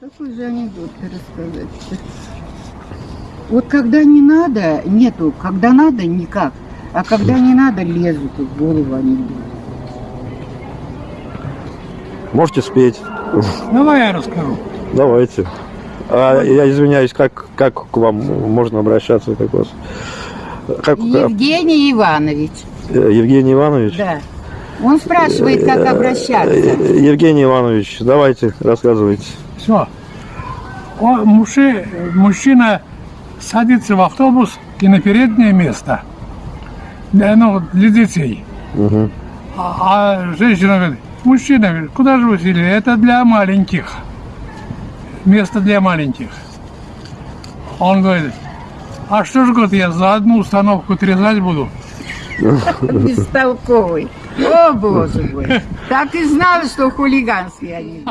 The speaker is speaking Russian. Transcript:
Какой же анекдот рассказать Вот когда не надо, нету. Когда надо, никак. А когда не надо, лезут в голову анекдот. Можете спеть? Давай я расскажу. Давайте. А, я извиняюсь, как, как к вам можно обращаться? Как вас? Как, Евгений Иванович. э, Евгений Иванович? Да. Он спрашивает, как обращаться. Э, Евгений Иванович, давайте, рассказывайте. Все. мужчина садится в автобус и на переднее место. Для, ну, для детей. Мгм. А, а женщина говорит, мужчина говорит, куда же вы сели? Это для маленьких. Место для маленьких. Он говорит, а что ж, говорит, я за одну установку отрезать буду? Бестолковый. О, боже мой. Так и знала, что хулиганский они.